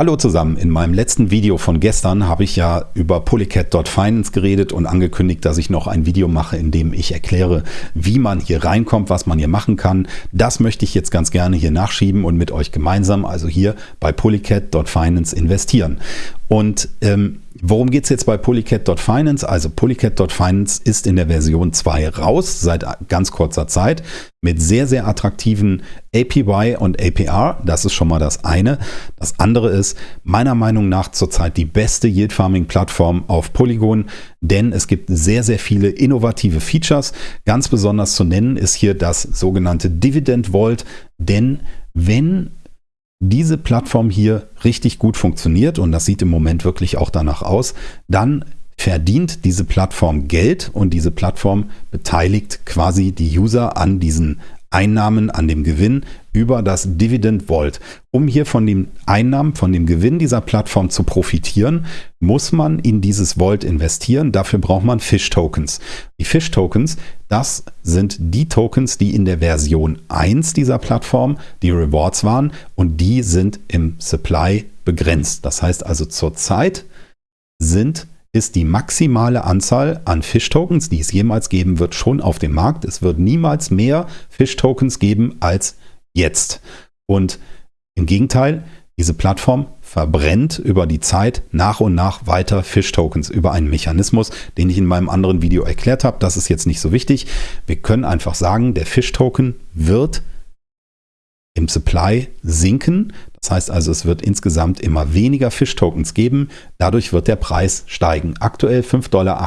Hallo zusammen, in meinem letzten Video von gestern habe ich ja über Polycat.finance geredet und angekündigt, dass ich noch ein Video mache, in dem ich erkläre, wie man hier reinkommt, was man hier machen kann. Das möchte ich jetzt ganz gerne hier nachschieben und mit euch gemeinsam, also hier bei Polycat.finance investieren. Und ähm, Worum geht es jetzt bei Polycat.finance? Also Polycat.finance ist in der Version 2 raus, seit ganz kurzer Zeit, mit sehr, sehr attraktiven APY und APR. Das ist schon mal das eine. Das andere ist meiner Meinung nach zurzeit die beste Yield Farming Plattform auf Polygon, denn es gibt sehr, sehr viele innovative Features. Ganz besonders zu nennen ist hier das sogenannte Dividend Vault, denn wenn diese Plattform hier richtig gut funktioniert und das sieht im Moment wirklich auch danach aus, dann verdient diese Plattform Geld und diese Plattform beteiligt quasi die User an diesen Einnahmen, an dem Gewinn über das Dividend Vault. Um hier von den Einnahmen, von dem Gewinn dieser Plattform zu profitieren, muss man in dieses Vault investieren. Dafür braucht man Fish Tokens. Die Fish Tokens, das sind die Tokens, die in der Version 1 dieser Plattform die Rewards waren und die sind im Supply begrenzt. Das heißt also zurzeit sind ist die maximale Anzahl an Fish-Tokens, die es jemals geben wird, schon auf dem Markt. Es wird niemals mehr Fish-Tokens geben als jetzt. Und im Gegenteil, diese Plattform verbrennt über die Zeit nach und nach weiter Fish-Tokens über einen Mechanismus, den ich in meinem anderen Video erklärt habe. Das ist jetzt nicht so wichtig. Wir können einfach sagen, der Fish-Token wird im Supply sinken. Das heißt also, es wird insgesamt immer weniger Fish-Tokens geben. Dadurch wird der Preis steigen. Aktuell 5,78 Dollar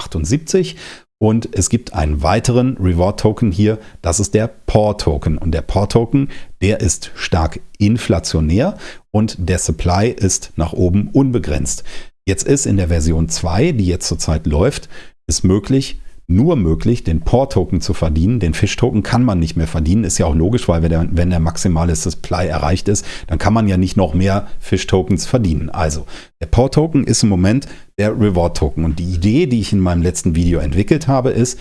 und es gibt einen weiteren Reward-Token hier, das ist der POR-Token. Und der POR-Token, der ist stark inflationär und der Supply ist nach oben unbegrenzt. Jetzt ist in der Version 2, die jetzt zurzeit läuft, ist möglich, nur möglich, den POR-Token zu verdienen. Den Fish-Token kann man nicht mehr verdienen. Ist ja auch logisch, weil wenn der, wenn der maximale Supply erreicht ist, dann kann man ja nicht noch mehr Fish-Tokens verdienen. Also der POR-Token ist im Moment der Reward-Token. Und die Idee, die ich in meinem letzten Video entwickelt habe, ist,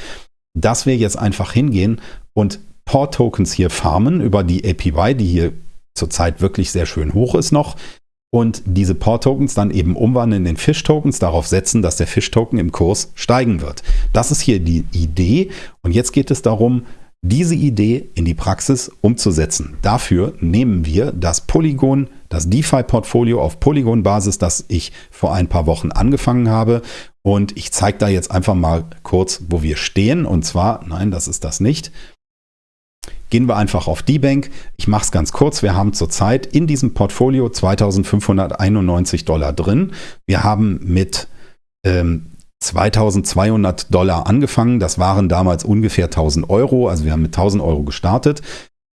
dass wir jetzt einfach hingehen und POR-Tokens hier farmen über die APY, die hier zurzeit wirklich sehr schön hoch ist noch, und diese Port-Tokens dann eben umwandeln in Fish-Tokens, darauf setzen, dass der Fish-Token im Kurs steigen wird. Das ist hier die Idee und jetzt geht es darum, diese Idee in die Praxis umzusetzen. Dafür nehmen wir das Polygon, das DeFi-Portfolio auf Polygon-Basis, das ich vor ein paar Wochen angefangen habe. Und ich zeige da jetzt einfach mal kurz, wo wir stehen. Und zwar, nein, das ist das nicht. Gehen wir einfach auf die Bank. Ich mache es ganz kurz. Wir haben zurzeit in diesem Portfolio 2591 Dollar drin. Wir haben mit ähm, 2200 Dollar angefangen. Das waren damals ungefähr 1000 Euro. Also wir haben mit 1000 Euro gestartet.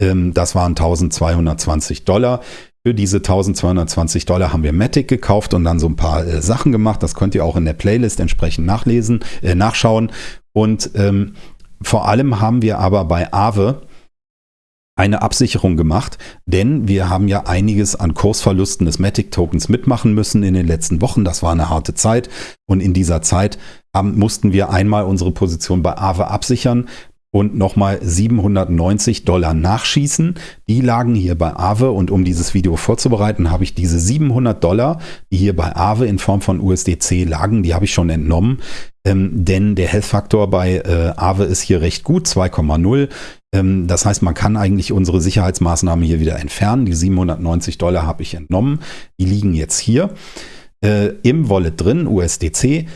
Ähm, das waren 1220 Dollar. Für diese 1220 Dollar haben wir Matic gekauft und dann so ein paar äh, Sachen gemacht. Das könnt ihr auch in der Playlist entsprechend nachlesen, äh, nachschauen. Und ähm, vor allem haben wir aber bei Aave eine Absicherung gemacht, denn wir haben ja einiges an Kursverlusten des Matic-Tokens mitmachen müssen in den letzten Wochen. Das war eine harte Zeit und in dieser Zeit haben, mussten wir einmal unsere Position bei Aave absichern und nochmal 790 Dollar nachschießen. Die lagen hier bei Aave und um dieses Video vorzubereiten, habe ich diese 700 Dollar, die hier bei Aave in Form von USDC lagen, die habe ich schon entnommen. Ähm, denn der Health-Faktor bei äh, Aave ist hier recht gut, 2,0. Ähm, das heißt, man kann eigentlich unsere Sicherheitsmaßnahmen hier wieder entfernen. Die 790 Dollar habe ich entnommen. Die liegen jetzt hier äh, im Wallet drin, USDC.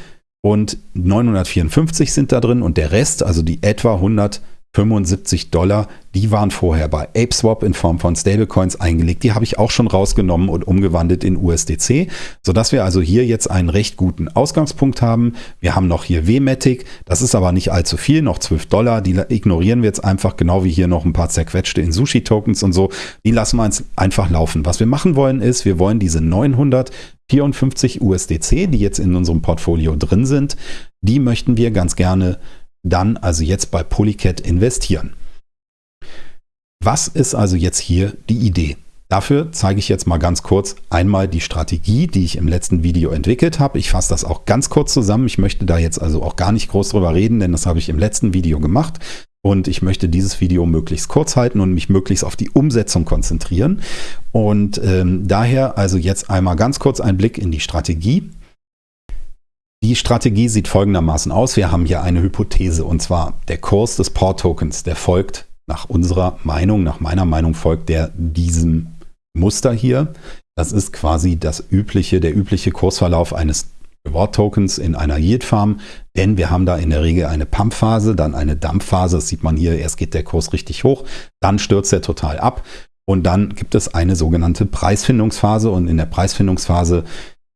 Und 954 sind da drin und der Rest, also die etwa 100 75 Dollar, die waren vorher bei ApeSwap in Form von Stablecoins eingelegt. Die habe ich auch schon rausgenommen und umgewandelt in USDC, sodass wir also hier jetzt einen recht guten Ausgangspunkt haben. Wir haben noch hier WMatic, das ist aber nicht allzu viel, noch 12 Dollar. Die ignorieren wir jetzt einfach, genau wie hier noch ein paar zerquetschte in Sushi-Tokens und so. Die lassen wir uns einfach laufen. Was wir machen wollen ist, wir wollen diese 954 USDC, die jetzt in unserem Portfolio drin sind, die möchten wir ganz gerne dann also jetzt bei Polycat investieren. Was ist also jetzt hier die Idee? Dafür zeige ich jetzt mal ganz kurz einmal die Strategie, die ich im letzten Video entwickelt habe. Ich fasse das auch ganz kurz zusammen. Ich möchte da jetzt also auch gar nicht groß drüber reden, denn das habe ich im letzten Video gemacht. Und ich möchte dieses Video möglichst kurz halten und mich möglichst auf die Umsetzung konzentrieren. Und ähm, daher also jetzt einmal ganz kurz ein Blick in die Strategie. Die Strategie sieht folgendermaßen aus. Wir haben hier eine Hypothese. Und zwar der Kurs des Port-Tokens, der folgt nach unserer Meinung, nach meiner Meinung folgt der diesem Muster hier. Das ist quasi das übliche, der übliche Kursverlauf eines Reward-Tokens in einer Yield-Farm, denn wir haben da in der Regel eine Pump-Phase, dann eine Dump-Phase, das sieht man hier, erst geht der Kurs richtig hoch, dann stürzt er total ab. Und dann gibt es eine sogenannte Preisfindungsphase. Und in der Preisfindungsphase,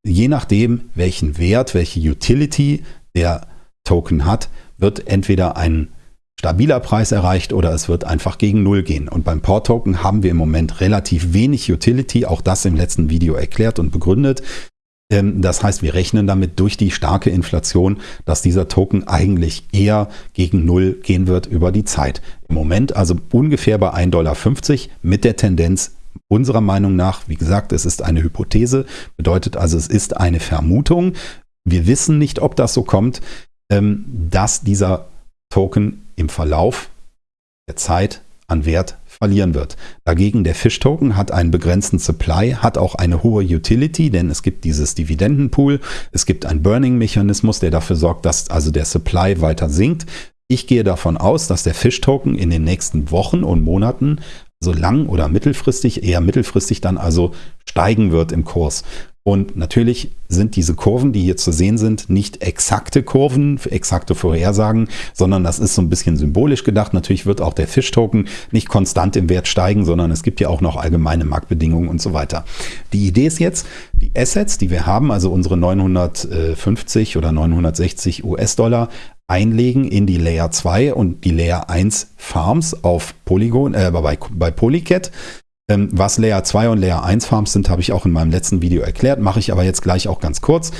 je nachdem welchen Wert, welche Utility der Token hat, wird entweder ein stabiler Preis erreicht oder es wird einfach gegen Null gehen. Und beim Port-Token haben wir im Moment relativ wenig Utility, auch das im letzten Video erklärt und begründet. Ähm, das heißt, wir rechnen damit durch die starke Inflation, dass dieser Token eigentlich eher gegen Null gehen wird über die Zeit. Im Moment also ungefähr bei 1,50 Dollar mit der Tendenz unserer Meinung nach, wie gesagt, es ist eine Hypothese, bedeutet also, es ist eine Vermutung. Wir wissen nicht, ob das so kommt, ähm, dass dieser Token im Verlauf der Zeit an Wert verlieren wird. Dagegen der Fish-Token hat einen begrenzten Supply, hat auch eine hohe Utility, denn es gibt dieses Dividendenpool, es gibt einen Burning-Mechanismus, der dafür sorgt, dass also der Supply weiter sinkt. Ich gehe davon aus, dass der Fish-Token in den nächsten Wochen und Monaten so lang oder mittelfristig, eher mittelfristig dann also steigen wird im Kurs. Und natürlich sind diese Kurven, die hier zu sehen sind, nicht exakte Kurven, exakte Vorhersagen, sondern das ist so ein bisschen symbolisch gedacht. Natürlich wird auch der Fish-Token nicht konstant im Wert steigen, sondern es gibt ja auch noch allgemeine Marktbedingungen und so weiter. Die Idee ist jetzt, die Assets, die wir haben, also unsere 950 oder 960 US-Dollar, einlegen in die Layer 2 und die Layer 1 Farms auf Polygon, äh, bei, bei Polycat ähm, was Layer 2 und Layer 1 Farms sind, habe ich auch in meinem letzten Video erklärt, mache ich aber jetzt gleich auch ganz kurz.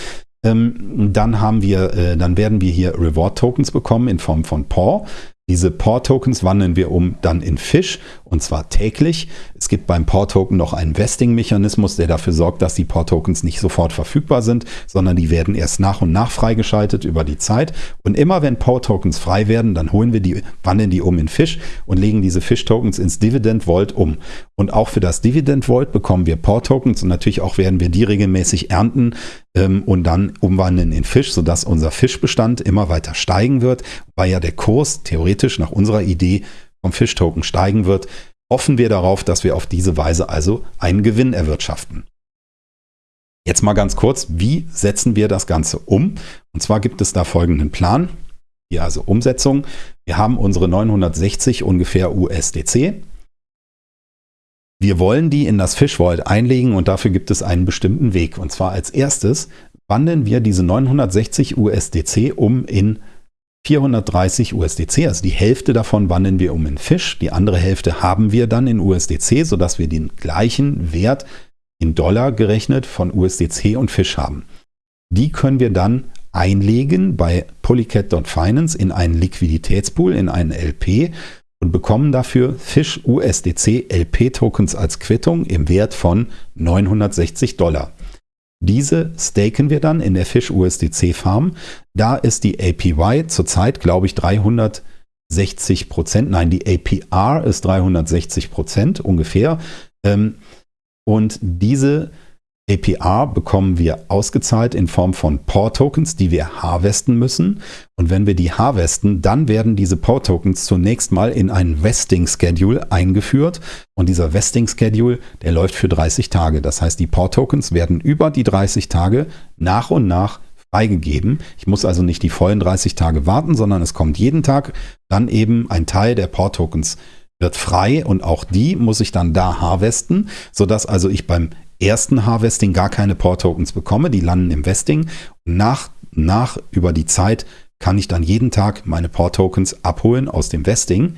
Ähm, dann haben wir, äh, dann werden wir hier Reward Tokens bekommen in Form von PAW. Diese POR-Tokens wandeln wir um dann in Fish und zwar täglich. Es gibt beim POR-Token noch einen Vesting-Mechanismus, der dafür sorgt, dass die POR-Tokens nicht sofort verfügbar sind, sondern die werden erst nach und nach freigeschaltet über die Zeit. Und immer wenn POR-Tokens frei werden, dann holen wir die, wandeln die um in Fish und legen diese Fish-Tokens ins Dividend Vault um. Und auch für das Dividend Vault bekommen wir POR-Tokens und natürlich auch werden wir die regelmäßig ernten ähm, und dann umwandeln in Fisch, sodass unser Fischbestand immer weiter steigen wird, weil ja der Kurs theoretisch nach unserer Idee vom Fischtoken steigen wird, hoffen wir darauf, dass wir auf diese Weise also einen Gewinn erwirtschaften. Jetzt mal ganz kurz, wie setzen wir das Ganze um? Und zwar gibt es da folgenden Plan. Hier also Umsetzung. Wir haben unsere 960 ungefähr USDC. Wir wollen die in das Fish Vault einlegen und dafür gibt es einen bestimmten Weg. Und zwar als erstes wandeln wir diese 960 USDC um in 430 USDC, also die Hälfte davon wandeln wir um in Fisch, die andere Hälfte haben wir dann in USDC, sodass wir den gleichen Wert in Dollar gerechnet von USDC und Fisch haben. Die können wir dann einlegen bei Polycat.finance in einen Liquiditätspool, in einen LP und bekommen dafür Fisch USDC LP Tokens als Quittung im Wert von 960 Dollar. Diese staken wir dann in der Fish USDC Farm. Da ist die APY zurzeit, glaube ich, 360 Prozent. Nein, die APR ist 360 Prozent ungefähr. Ähm, und diese APR bekommen wir ausgezahlt in Form von POR-Tokens, die wir harvesten müssen. Und wenn wir die harvesten, dann werden diese POR-Tokens zunächst mal in einen Vesting-Schedule eingeführt. Und dieser Vesting-Schedule, der läuft für 30 Tage. Das heißt, die POR-Tokens werden über die 30 Tage nach und nach freigegeben. Ich muss also nicht die vollen 30 Tage warten, sondern es kommt jeden Tag dann eben ein Teil der POR-Tokens wird frei und auch die muss ich dann da harvesten, sodass also ich beim ersten Harvesting gar keine Port-Tokens bekomme. Die landen im Vesting. Nach, nach über die Zeit kann ich dann jeden Tag meine Port-Tokens abholen aus dem Vesting.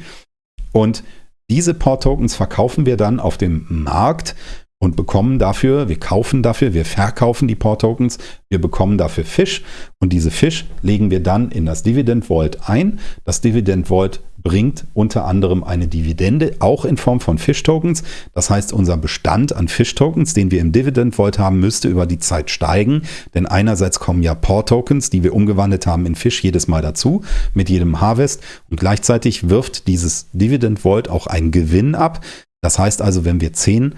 Und diese Port-Tokens verkaufen wir dann auf dem Markt und bekommen dafür, wir kaufen dafür, wir verkaufen die Port-Tokens, wir bekommen dafür Fisch und diese Fisch legen wir dann in das Dividend Vault ein. Das Dividend Vault bringt unter anderem eine Dividende, auch in Form von Fish-Tokens. Das heißt, unser Bestand an Fish-Tokens, den wir im Dividend Vault haben, müsste über die Zeit steigen. Denn einerseits kommen ja Port-Tokens, die wir umgewandelt haben in Fish, jedes Mal dazu, mit jedem Harvest. Und gleichzeitig wirft dieses Dividend Vault auch einen Gewinn ab. Das heißt also, wenn wir 10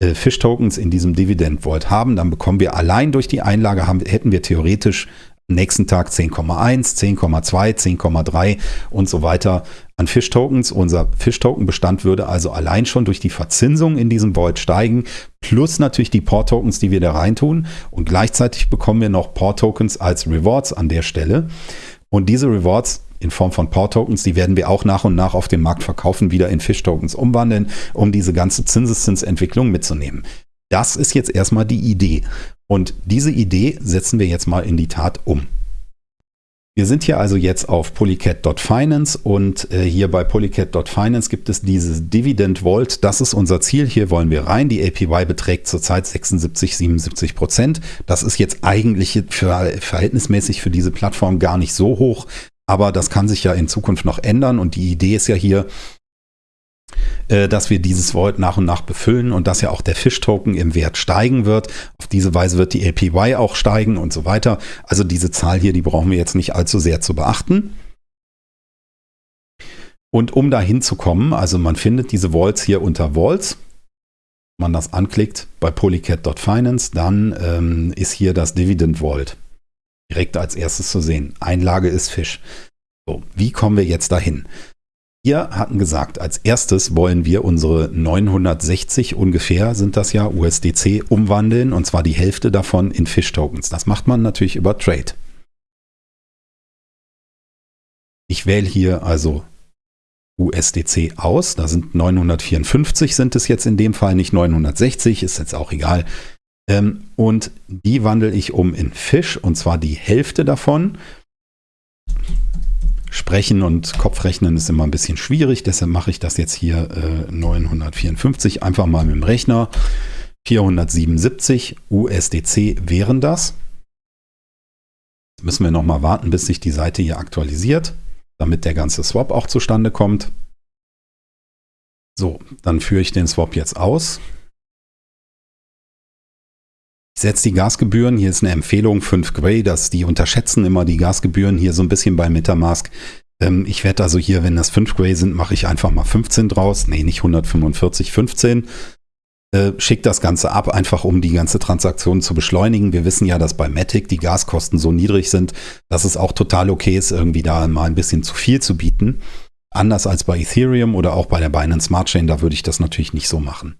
äh, Fish-Tokens in diesem Dividend Vault haben, dann bekommen wir allein durch die Einlage, haben, hätten wir theoretisch nächsten Tag 10,1, 10,2, 10,3 und so weiter an Fish-Tokens. Unser Fish-Token-Bestand würde also allein schon durch die Verzinsung in diesem Vault steigen, plus natürlich die Port-Tokens, die wir da reintun. Und gleichzeitig bekommen wir noch Port-Tokens als Rewards an der Stelle. Und diese Rewards in Form von Port-Tokens, die werden wir auch nach und nach auf dem Markt verkaufen, wieder in Fish-Tokens umwandeln, um diese ganze Zinseszinsentwicklung mitzunehmen. Das ist jetzt erstmal die Idee. Und diese Idee setzen wir jetzt mal in die Tat um. Wir sind hier also jetzt auf polycat.finance und äh, hier bei polycat.finance gibt es dieses Dividend Vault. Das ist unser Ziel. Hier wollen wir rein. Die APY beträgt zurzeit 76, 77 Prozent. Das ist jetzt eigentlich für, verhältnismäßig für diese Plattform gar nicht so hoch. Aber das kann sich ja in Zukunft noch ändern. Und die Idee ist ja hier, äh, dass wir dieses Vault nach und nach befüllen und dass ja auch der Fish-Token im Wert steigen wird. Auf diese Weise wird die APY auch steigen und so weiter. Also diese Zahl hier, die brauchen wir jetzt nicht allzu sehr zu beachten. Und um da hinzukommen, also man findet diese Vaults hier unter Vaults. Wenn man das anklickt bei polycat.finance, dann ähm, ist hier das Dividend Vault direkt als erstes zu sehen. Einlage ist Fisch. So, wie kommen wir jetzt dahin? Wir hatten gesagt, als erstes wollen wir unsere 960 ungefähr, sind das ja, USDC umwandeln und zwar die Hälfte davon in Fish-Tokens. Das macht man natürlich über Trade. Ich wähle hier also USDC aus. Da sind 954 sind es jetzt in dem Fall, nicht 960, ist jetzt auch egal. Ähm, und die wandle ich um in Fish und zwar die Hälfte davon. Sprechen und Kopfrechnen ist immer ein bisschen schwierig, deshalb mache ich das jetzt hier äh, 954 einfach mal mit dem Rechner. 477 USDC wären das. Jetzt müssen wir nochmal warten, bis sich die Seite hier aktualisiert, damit der ganze Swap auch zustande kommt. So, dann führe ich den Swap jetzt aus. Ich setze die Gasgebühren, hier ist eine Empfehlung 5 Gray, dass die unterschätzen immer die Gasgebühren hier so ein bisschen bei Metamask. Ähm, ich werde also hier, wenn das 5 Gray sind, mache ich einfach mal 15 draus. Nee, nicht 145, 15. Äh, schickt das Ganze ab, einfach um die ganze Transaktion zu beschleunigen. Wir wissen ja, dass bei Matic die Gaskosten so niedrig sind, dass es auch total okay ist, irgendwie da mal ein bisschen zu viel zu bieten. Anders als bei Ethereum oder auch bei der Binance Smart Chain, da würde ich das natürlich nicht so machen.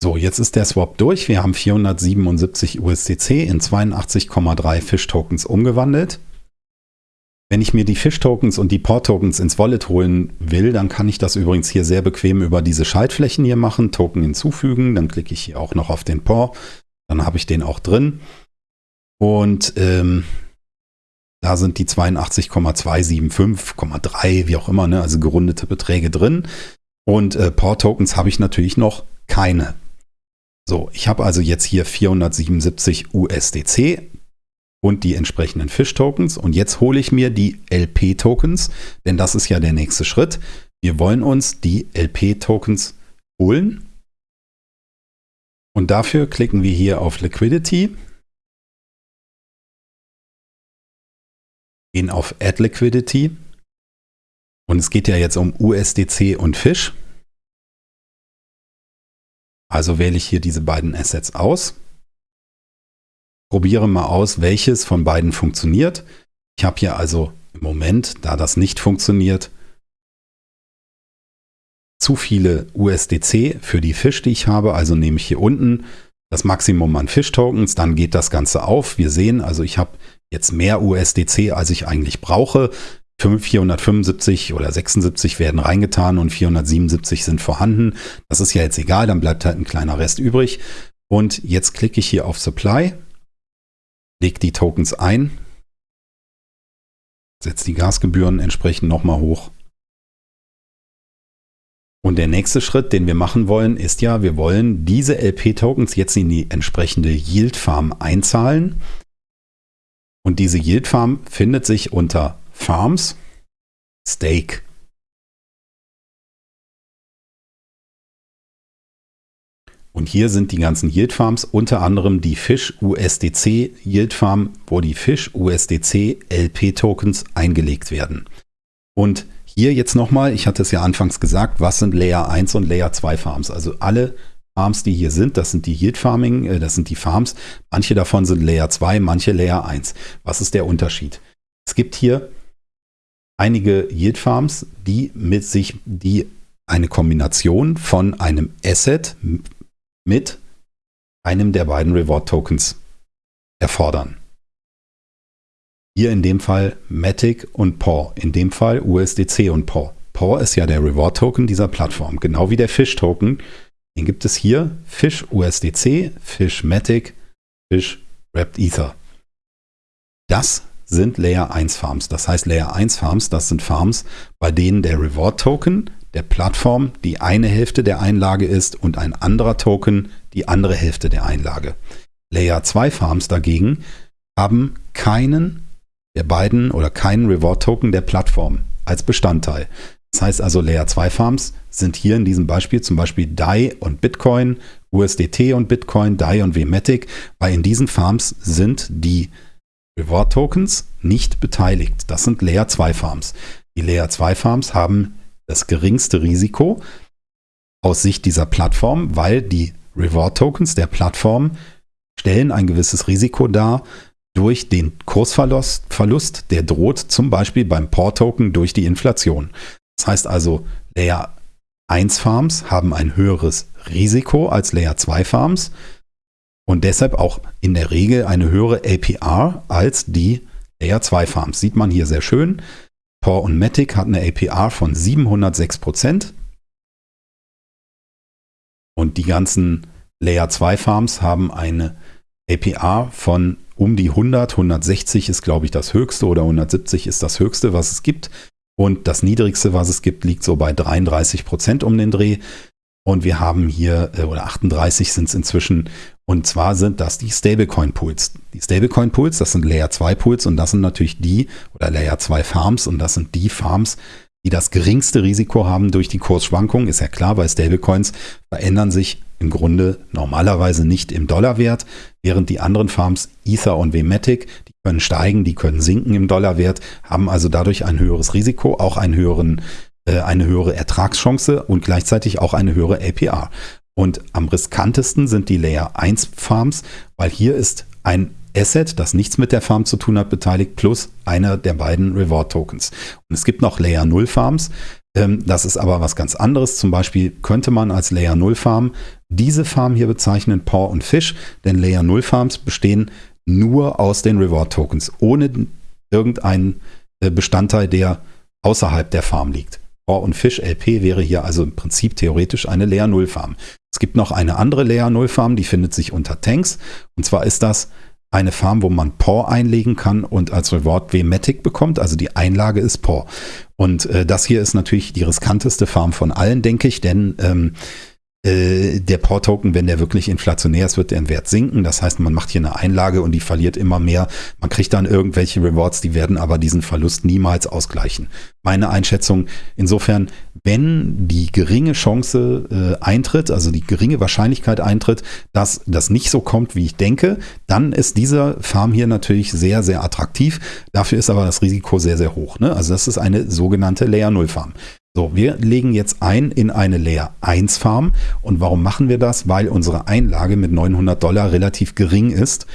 So, jetzt ist der Swap durch. Wir haben 477 USDC in 82,3 Fish-Tokens umgewandelt. Wenn ich mir die Fish-Tokens und die Port-Tokens ins Wallet holen will, dann kann ich das übrigens hier sehr bequem über diese Schaltflächen hier machen, Token hinzufügen. Dann klicke ich hier auch noch auf den Port. Dann habe ich den auch drin. Und ähm, da sind die 82,275,3, wie auch immer, ne, also gerundete Beträge drin. Und äh, Port-Tokens habe ich natürlich noch keine. So, ich habe also jetzt hier 477 USDC und die entsprechenden Fish-Tokens. Und jetzt hole ich mir die LP-Tokens, denn das ist ja der nächste Schritt. Wir wollen uns die LP-Tokens holen. Und dafür klicken wir hier auf Liquidity, gehen auf Add Liquidity. Und es geht ja jetzt um USDC und Fish. Also wähle ich hier diese beiden Assets aus. Probiere mal aus, welches von beiden funktioniert. Ich habe hier also im Moment, da das nicht funktioniert, zu viele USDC für die Fisch, die ich habe. Also nehme ich hier unten das Maximum an Fish-Tokens, dann geht das Ganze auf. Wir sehen, also ich habe jetzt mehr USDC, als ich eigentlich brauche. 475 oder 76 werden reingetan und 477 sind vorhanden. Das ist ja jetzt egal, dann bleibt halt ein kleiner Rest übrig. Und jetzt klicke ich hier auf Supply, lege die Tokens ein, setze die Gasgebühren entsprechend nochmal hoch. Und der nächste Schritt, den wir machen wollen, ist ja, wir wollen diese LP-Tokens jetzt in die entsprechende Yield Farm einzahlen. Und diese Yield Farm findet sich unter Farms, Stake. Und hier sind die ganzen Yield Farms, unter anderem die Fish USDC Yield Farm, wo die Fish USDC LP Tokens eingelegt werden. Und hier jetzt nochmal, ich hatte es ja anfangs gesagt, was sind Layer 1 und Layer 2 Farms? Also alle Farms, die hier sind, das sind die Yield Farming, äh, das sind die Farms. Manche davon sind Layer 2, manche Layer 1. Was ist der Unterschied? Es gibt hier einige Yield Farms, die mit sich, die eine Kombination von einem Asset mit einem der beiden Reward Tokens erfordern. Hier in dem Fall Matic und PAW, in dem Fall USDC und PAW. PAW ist ja der Reward Token dieser Plattform, genau wie der Fish Token. Den gibt es hier Fish USDC, Fish Matic, Fish Wrapped Ether. Das sind Layer 1 Farms. Das heißt Layer 1 Farms, das sind Farms, bei denen der Reward Token der Plattform die eine Hälfte der Einlage ist und ein anderer Token die andere Hälfte der Einlage. Layer 2 Farms dagegen haben keinen der beiden oder keinen Reward-Token der Plattform als Bestandteil. Das heißt also, Layer 2 Farms sind hier in diesem Beispiel zum Beispiel DAI und Bitcoin, USDT und Bitcoin, DAI und Vmatic, weil in diesen Farms sind die Reward Tokens nicht beteiligt. Das sind Layer 2 Farms. Die Layer 2 Farms haben das geringste Risiko aus Sicht dieser Plattform, weil die Reward Tokens der Plattform stellen ein gewisses Risiko dar, durch den Kursverlust, Verlust, der droht zum Beispiel beim POR-Token durch die Inflation. Das heißt also, Layer 1 Farms haben ein höheres Risiko als Layer 2 Farms und deshalb auch in der Regel eine höhere APR als die Layer 2 Farms. Sieht man hier sehr schön. POR und Matic hat eine APR von 706 Prozent. Und die ganzen Layer 2 Farms haben eine APR von um die 100, 160 ist, glaube ich, das höchste oder 170 ist das höchste, was es gibt. Und das niedrigste, was es gibt, liegt so bei 33 Prozent um den Dreh. Und wir haben hier, äh, oder 38 sind es inzwischen, und zwar sind das die Stablecoin-Pools. Die Stablecoin-Pools, das sind Layer 2 Pools und das sind natürlich die, oder Layer 2 Farms und das sind die Farms, die das geringste Risiko haben durch die Kursschwankungen. Ist ja klar, weil Stablecoins verändern sich im Grunde normalerweise nicht im Dollarwert, während die anderen Farms Ether und Vmatic, die können steigen, die können sinken im Dollarwert, haben also dadurch ein höheres Risiko, auch einen höheren, äh, eine höhere Ertragschance und gleichzeitig auch eine höhere APR. Und am riskantesten sind die Layer 1 Farms, weil hier ist ein Asset, das nichts mit der Farm zu tun hat, beteiligt, plus einer der beiden Reward Tokens. Und es gibt noch Layer 0 Farms. Ähm, das ist aber was ganz anderes. Zum Beispiel könnte man als Layer 0 Farm diese Farm hier bezeichnen, Paw und Fish, denn Layer 0 Farms bestehen nur aus den Reward Tokens, ohne irgendeinen äh, Bestandteil, der außerhalb der Farm liegt. Paw und Fish LP wäre hier also im Prinzip theoretisch eine Layer 0 Farm. Es gibt noch eine andere Layer 0 Farm, die findet sich unter Tanks. Und zwar ist das eine Farm, wo man POR einlegen kann und als Reward Vmatic bekommt. Also die Einlage ist POR. Und äh, das hier ist natürlich die riskanteste Farm von allen, denke ich, denn ähm, äh, der POR-Token, wenn der wirklich inflationär ist, wird der im Wert sinken. Das heißt, man macht hier eine Einlage und die verliert immer mehr. Man kriegt dann irgendwelche Rewards, die werden aber diesen Verlust niemals ausgleichen. Meine Einschätzung insofern, wenn die geringe Chance äh, eintritt, also die geringe Wahrscheinlichkeit eintritt, dass das nicht so kommt, wie ich denke, dann ist dieser Farm hier natürlich sehr, sehr attraktiv. Dafür ist aber das Risiko sehr, sehr hoch. Ne? Also das ist eine sogenannte Layer 0 Farm. So, wir legen jetzt ein in eine Layer 1 Farm. Und warum machen wir das? Weil unsere Einlage mit 900 Dollar relativ gering ist.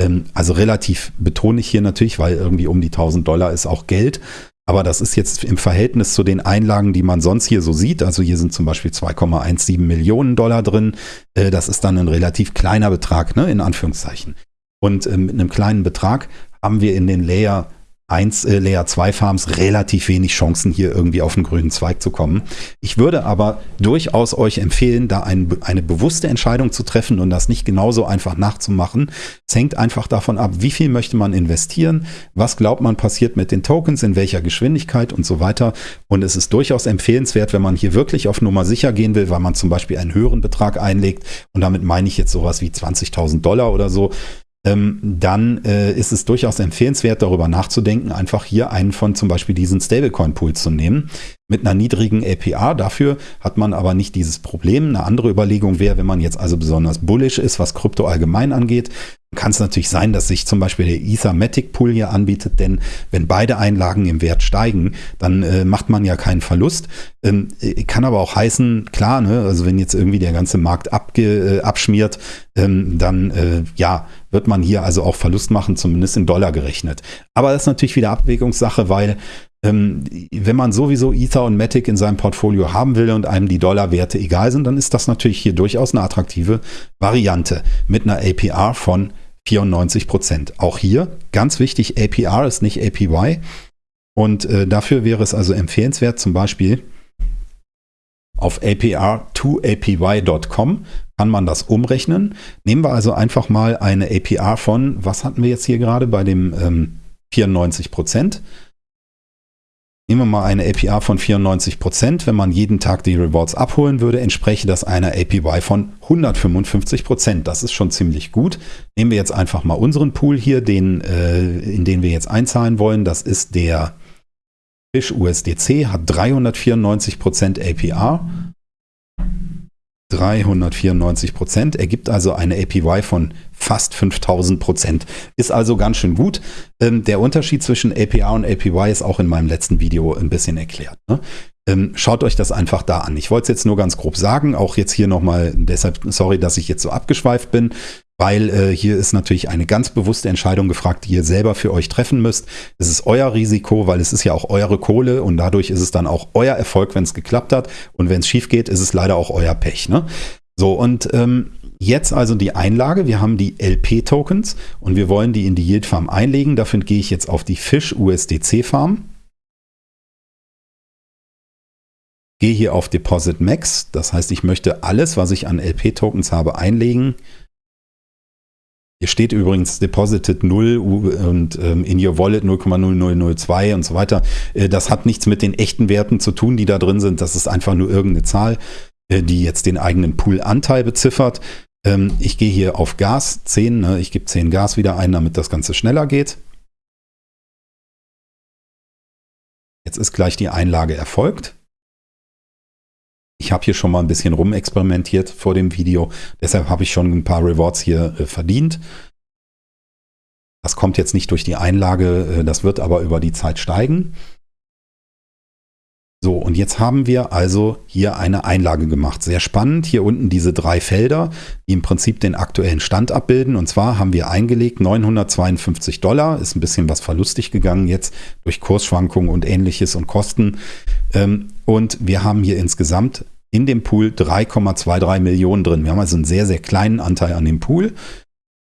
Ähm, also relativ betone ich hier natürlich, weil irgendwie um die 1000 Dollar ist auch Geld. Aber das ist jetzt im Verhältnis zu den Einlagen, die man sonst hier so sieht. Also hier sind zum Beispiel 2,17 Millionen Dollar drin. Äh, das ist dann ein relativ kleiner Betrag, ne, in Anführungszeichen. Und äh, mit einem kleinen Betrag haben wir in den Layer 1, äh, Layer 2 Farms relativ wenig Chancen, hier irgendwie auf den grünen Zweig zu kommen. Ich würde aber durchaus euch empfehlen, da ein, eine bewusste Entscheidung zu treffen und das nicht genauso einfach nachzumachen. Es hängt einfach davon ab, wie viel möchte man investieren, was glaubt man passiert mit den Tokens, in welcher Geschwindigkeit und so weiter. Und es ist durchaus empfehlenswert, wenn man hier wirklich auf Nummer sicher gehen will, weil man zum Beispiel einen höheren Betrag einlegt und damit meine ich jetzt sowas wie 20.000 Dollar oder so, dann äh, ist es durchaus empfehlenswert, darüber nachzudenken, einfach hier einen von zum Beispiel diesen Stablecoin-Pools zu nehmen mit einer niedrigen APR. Dafür hat man aber nicht dieses Problem. Eine andere Überlegung wäre, wenn man jetzt also besonders bullish ist, was Krypto allgemein angeht, kann es natürlich sein, dass sich zum Beispiel der Ethermatic Pool hier anbietet, denn wenn beide Einlagen im Wert steigen, dann äh, macht man ja keinen Verlust. Ähm, äh, kann aber auch heißen, klar, ne, also wenn jetzt irgendwie der ganze Markt abge, äh, abschmiert, ähm, dann äh, ja, wird man hier also auch Verlust machen, zumindest in Dollar gerechnet. Aber das ist natürlich wieder Abwägungssache, weil wenn man sowieso Ether und Matic in seinem Portfolio haben will und einem die Dollarwerte egal sind, dann ist das natürlich hier durchaus eine attraktive Variante mit einer APR von 94 Prozent. Auch hier ganz wichtig, APR ist nicht APY. Und äh, dafür wäre es also empfehlenswert, zum Beispiel auf APR2APY.com kann man das umrechnen. Nehmen wir also einfach mal eine APR von, was hatten wir jetzt hier gerade bei dem ähm, 94 Prozent? Nehmen wir mal eine APR von 94%. Wenn man jeden Tag die Rewards abholen würde, entspräche das einer APY von 155%. Das ist schon ziemlich gut. Nehmen wir jetzt einfach mal unseren Pool hier, den, äh, in den wir jetzt einzahlen wollen. Das ist der Fish USDC, hat 394% APR. 394 Prozent, ergibt also eine APY von fast 5000 Prozent. Ist also ganz schön gut. Ähm, der Unterschied zwischen APR und APY ist auch in meinem letzten Video ein bisschen erklärt. Ne? Ähm, schaut euch das einfach da an. Ich wollte es jetzt nur ganz grob sagen, auch jetzt hier nochmal, deshalb sorry, dass ich jetzt so abgeschweift bin weil äh, hier ist natürlich eine ganz bewusste Entscheidung gefragt, die ihr selber für euch treffen müsst. Es ist euer Risiko, weil es ist ja auch eure Kohle und dadurch ist es dann auch euer Erfolg, wenn es geklappt hat. Und wenn es schief geht, ist es leider auch euer Pech. Ne? So, und ähm, jetzt also die Einlage. Wir haben die LP-Tokens und wir wollen die in die Yield Farm einlegen. Dafür gehe ich jetzt auf die Fish USDC Farm. Gehe hier auf Deposit Max. Das heißt, ich möchte alles, was ich an LP-Tokens habe, einlegen. Hier steht übrigens Deposited 0 und ähm, in your Wallet 0,0002 und so weiter. Äh, das hat nichts mit den echten Werten zu tun, die da drin sind. Das ist einfach nur irgendeine Zahl, äh, die jetzt den eigenen Pool-Anteil beziffert. Ähm, ich gehe hier auf Gas 10. Ne? Ich gebe 10 Gas wieder ein, damit das Ganze schneller geht. Jetzt ist gleich die Einlage erfolgt. Ich habe hier schon mal ein bisschen rumexperimentiert vor dem Video. Deshalb habe ich schon ein paar Rewards hier äh, verdient. Das kommt jetzt nicht durch die Einlage, äh, das wird aber über die Zeit steigen. So, und jetzt haben wir also hier eine Einlage gemacht. Sehr spannend. Hier unten diese drei Felder, die im Prinzip den aktuellen Stand abbilden. Und zwar haben wir eingelegt 952 Dollar. Ist ein bisschen was verlustig gegangen jetzt durch Kursschwankungen und ähnliches und Kosten. Ähm, und wir haben hier insgesamt in dem Pool 3,23 Millionen drin. Wir haben also einen sehr, sehr kleinen Anteil an dem Pool.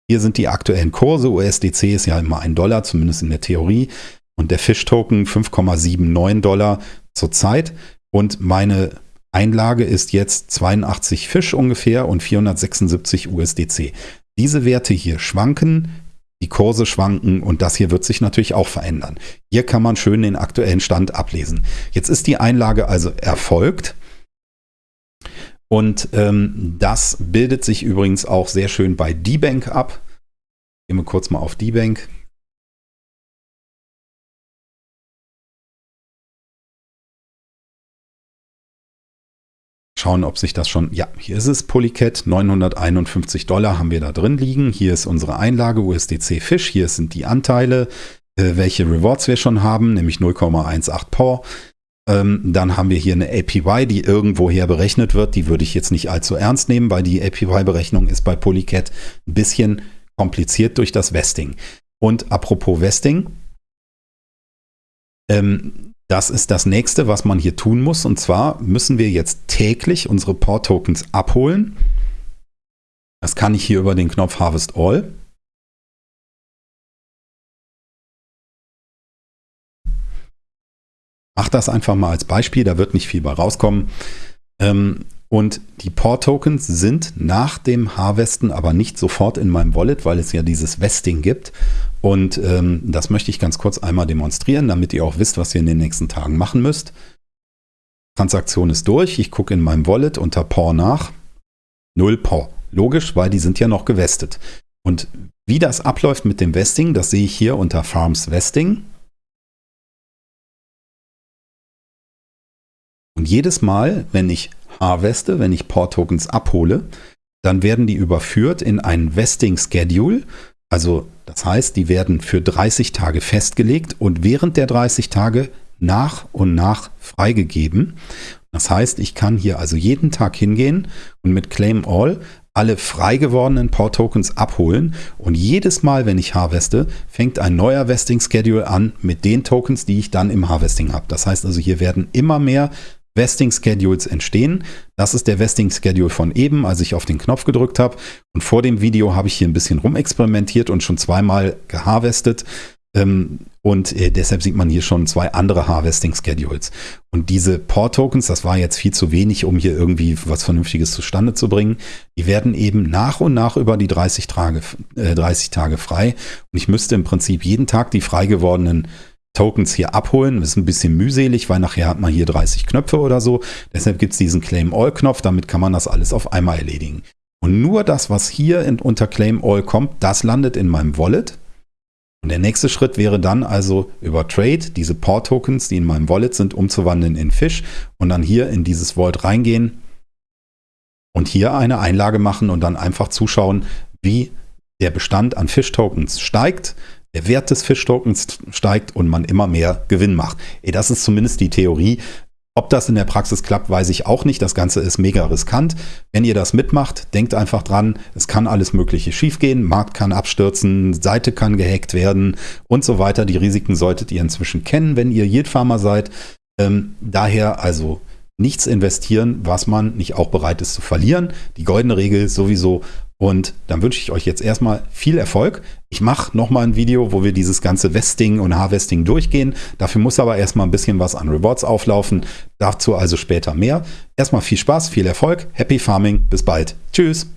Hier sind die aktuellen Kurse. USDC ist ja immer ein Dollar, zumindest in der Theorie. Und der Fish-Token 5,79 Dollar zurzeit. Und meine Einlage ist jetzt 82 Fisch ungefähr und 476 USDC. Diese Werte hier schwanken, die Kurse schwanken und das hier wird sich natürlich auch verändern. Hier kann man schön den aktuellen Stand ablesen. Jetzt ist die Einlage also erfolgt. Und ähm, das bildet sich übrigens auch sehr schön bei D-Bank ab. Gehen wir kurz mal auf D-Bank. Schauen, ob sich das schon, ja, hier ist es, Polycat, 951 Dollar haben wir da drin liegen. Hier ist unsere Einlage USDC Fish, hier sind die Anteile, äh, welche Rewards wir schon haben, nämlich 0,18 POR. Ähm, dann haben wir hier eine APY, die irgendwoher berechnet wird. Die würde ich jetzt nicht allzu ernst nehmen, weil die APY-Berechnung ist bei Polycat ein bisschen kompliziert durch das Vesting. Und apropos Vesting, ähm, das ist das nächste, was man hier tun muss. Und zwar müssen wir jetzt täglich unsere Port-Tokens abholen. Das kann ich hier über den Knopf Harvest All. Mach das einfach mal als Beispiel, da wird nicht viel bei rauskommen. Ähm, und die Port-Tokens sind nach dem Harvesten aber nicht sofort in meinem Wallet, weil es ja dieses Vesting gibt. Und ähm, das möchte ich ganz kurz einmal demonstrieren, damit ihr auch wisst, was ihr in den nächsten Tagen machen müsst. Transaktion ist durch. Ich gucke in meinem Wallet unter POR nach. Null POR. Logisch, weil die sind ja noch gewestet. Und wie das abläuft mit dem Vesting, das sehe ich hier unter Farms Vesting. Und jedes Mal, wenn ich harveste, wenn ich Port Tokens abhole, dann werden die überführt in einen Vesting Schedule. Also das heißt, die werden für 30 Tage festgelegt und während der 30 Tage nach und nach freigegeben. Das heißt, ich kann hier also jeden Tag hingehen und mit Claim All alle frei gewordenen Port Tokens abholen und jedes Mal, wenn ich harveste, fängt ein neuer Vesting Schedule an mit den Tokens, die ich dann im Harvesting habe. Das heißt also, hier werden immer mehr Vesting Schedules entstehen. Das ist der Vesting Schedule von eben, als ich auf den Knopf gedrückt habe. Und vor dem Video habe ich hier ein bisschen rumexperimentiert und schon zweimal geharvestet. Ähm, und äh, deshalb sieht man hier schon zwei andere Harvesting Schedules. Und diese Port Tokens, das war jetzt viel zu wenig, um hier irgendwie was Vernünftiges zustande zu bringen. Die werden eben nach und nach über die 30 Tage, äh, 30 Tage frei. Und ich müsste im Prinzip jeden Tag die frei gewordenen Tokens hier abholen. Das ist ein bisschen mühselig, weil nachher hat man hier 30 Knöpfe oder so. Deshalb gibt es diesen Claim All Knopf. Damit kann man das alles auf einmal erledigen. Und nur das, was hier in, unter Claim All kommt, das landet in meinem Wallet. Und der nächste Schritt wäre dann also über Trade diese Port Tokens, die in meinem Wallet sind, umzuwandeln in Fish und dann hier in dieses Vault reingehen und hier eine Einlage machen und dann einfach zuschauen, wie der Bestand an Fish Tokens steigt der Wert des Fish-Tokens steigt und man immer mehr Gewinn macht. Ey, das ist zumindest die Theorie. Ob das in der Praxis klappt, weiß ich auch nicht. Das Ganze ist mega riskant. Wenn ihr das mitmacht, denkt einfach dran, es kann alles Mögliche schiefgehen. Markt kann abstürzen, Seite kann gehackt werden und so weiter. Die Risiken solltet ihr inzwischen kennen, wenn ihr Yield Farmer seid. Ähm, daher also nichts investieren, was man nicht auch bereit ist zu verlieren. Die goldene Regel sowieso und dann wünsche ich euch jetzt erstmal viel Erfolg. Ich mache nochmal ein Video, wo wir dieses ganze Westing und Harvesting durchgehen. Dafür muss aber erstmal ein bisschen was an Rewards auflaufen. Dazu also später mehr. Erstmal viel Spaß, viel Erfolg. Happy Farming. Bis bald. Tschüss.